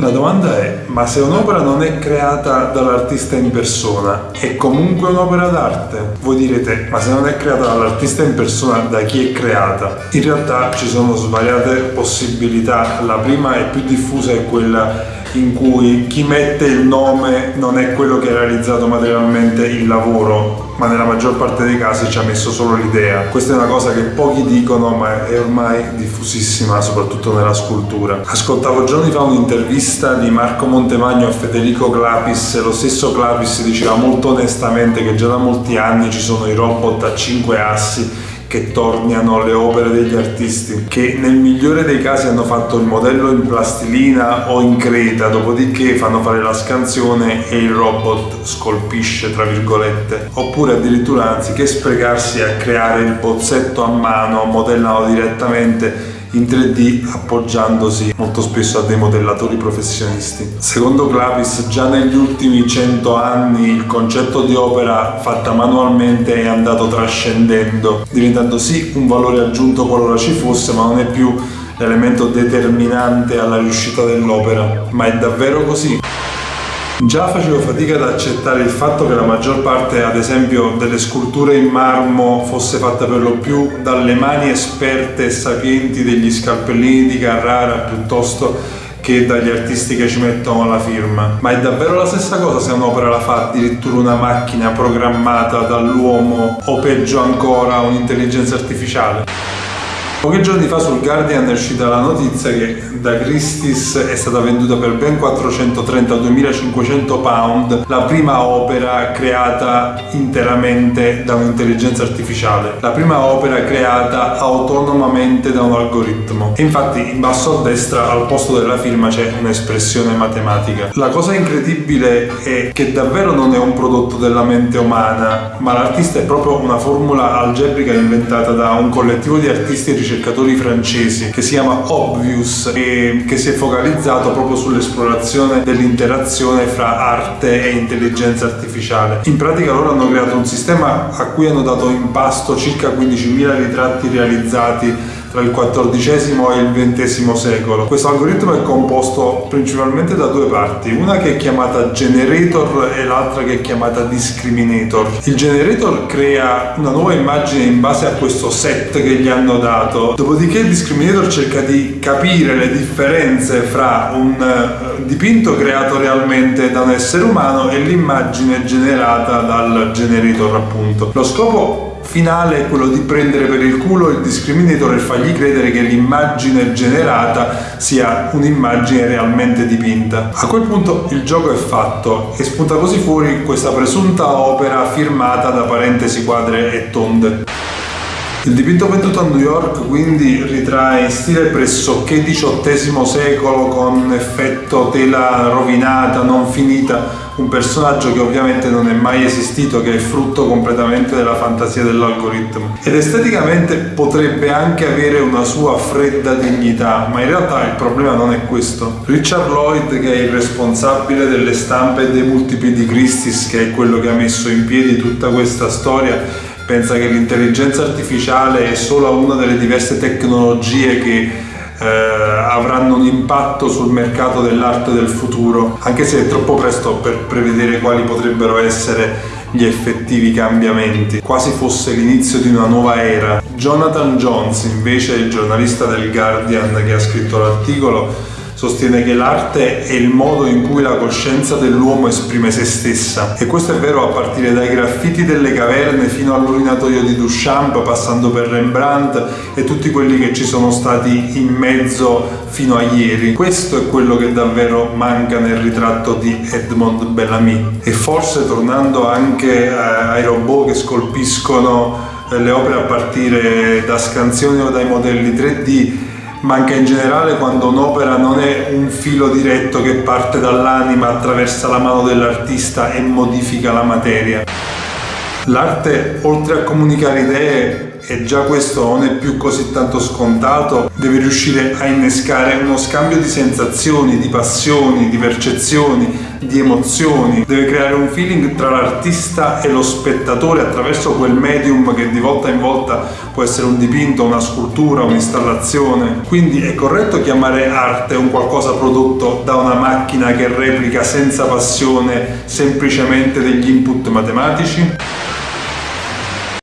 La domanda è, ma se un'opera non è creata dall'artista in persona, è comunque un'opera d'arte? Voi direte, ma se non è creata dall'artista in persona, da chi è creata? In realtà ci sono svariate possibilità. La prima e più diffusa è quella in cui chi mette il nome non è quello che ha realizzato materialmente il lavoro, ma nella maggior parte dei casi ci ha messo solo l'idea. Questa è una cosa che pochi dicono, ma è ormai diffusissima, soprattutto nella scultura. Ascoltavo giorni fa un'intervista di Marco Montemagno a Federico Clapis e lo stesso Clapis diceva molto onestamente che già da molti anni ci sono i robot a 5 assi che torniano le opere degli artisti, che nel migliore dei casi hanno fatto il modello in plastilina o in creta, dopodiché fanno fare la scansione e il robot scolpisce, tra virgolette. Oppure addirittura anziché sprecarsi a creare il bozzetto a mano, modellano direttamente in 3D appoggiandosi molto spesso a dei modellatori professionisti. Secondo Clavis già negli ultimi 100 anni il concetto di opera fatta manualmente è andato trascendendo, diventando sì un valore aggiunto qualora ci fosse, ma non è più l'elemento determinante alla riuscita dell'opera. Ma è davvero così? Già facevo fatica ad accettare il fatto che la maggior parte, ad esempio, delle sculture in marmo fosse fatta per lo più dalle mani esperte e sapienti degli scalpellini di Carrara piuttosto che dagli artisti che ci mettono la firma. Ma è davvero la stessa cosa se un'opera la fa addirittura una macchina programmata dall'uomo o peggio ancora un'intelligenza artificiale? Pochi giorni fa sul Guardian è uscita la notizia che da Christie's è stata venduta per ben 432.500 pound la prima opera creata interamente da un'intelligenza artificiale, la prima opera creata autonomamente da un algoritmo. E infatti in basso a destra al posto della firma c'è un'espressione matematica. La cosa incredibile è che davvero non è un prodotto della mente umana, ma l'artista è proprio una formula algebrica inventata da un collettivo di artisti e ricercatori francesi che si chiama Obvious e che si è focalizzato proprio sull'esplorazione dell'interazione fra arte e intelligenza artificiale. In pratica loro hanno creato un sistema a cui hanno dato in pasto circa 15.000 ritratti realizzati tra il XIV e il XX secolo. Questo algoritmo è composto principalmente da due parti, una che è chiamata generator e l'altra che è chiamata discriminator. Il generator crea una nuova immagine in base a questo set che gli hanno dato, dopodiché il discriminator cerca di capire le differenze fra un eh, dipinto creato realmente da un essere umano e l'immagine generata dal generator appunto. Lo scopo finale è quello di prendere per il culo il discriminator e fargli credere che l'immagine generata sia un'immagine realmente dipinta. A quel punto il gioco è fatto e spunta così fuori questa presunta opera firmata da parentesi quadre e tonde. Il dipinto venduto a New York quindi ritrae in stile pressoché XVIII secolo con effetto tela rovinata, non finita, un personaggio che ovviamente non è mai esistito, che è frutto completamente della fantasia dell'algoritmo. Ed esteticamente potrebbe anche avere una sua fredda dignità, ma in realtà il problema non è questo. Richard Lloyd, che è il responsabile delle stampe e dei multipli di Christie's, che è quello che ha messo in piedi tutta questa storia, pensa che l'intelligenza artificiale è solo una delle diverse tecnologie che eh, avranno un impatto sul mercato dell'arte del futuro, anche se è troppo presto per prevedere quali potrebbero essere gli effettivi cambiamenti, quasi fosse l'inizio di una nuova era. Jonathan Jones, invece, il giornalista del Guardian che ha scritto l'articolo, sostiene che l'arte è il modo in cui la coscienza dell'uomo esprime se stessa e questo è vero a partire dai graffiti delle caverne fino all'urinatorio di Duchamp passando per Rembrandt e tutti quelli che ci sono stati in mezzo fino a ieri. Questo è quello che davvero manca nel ritratto di Edmond Bellamy e forse tornando anche eh, ai robot che scolpiscono eh, le opere a partire da scansioni o dai modelli 3D manca in generale quando un'opera non è un filo diretto che parte dall'anima, attraversa la mano dell'artista e modifica la materia. L'arte, oltre a comunicare idee, e già questo non è più così tanto scontato, deve riuscire a innescare uno scambio di sensazioni, di passioni, di percezioni, di emozioni, deve creare un feeling tra l'artista e lo spettatore attraverso quel medium che di volta in volta può essere un dipinto, una scultura, un'installazione. Quindi è corretto chiamare arte un qualcosa prodotto da una macchina che replica senza passione semplicemente degli input matematici?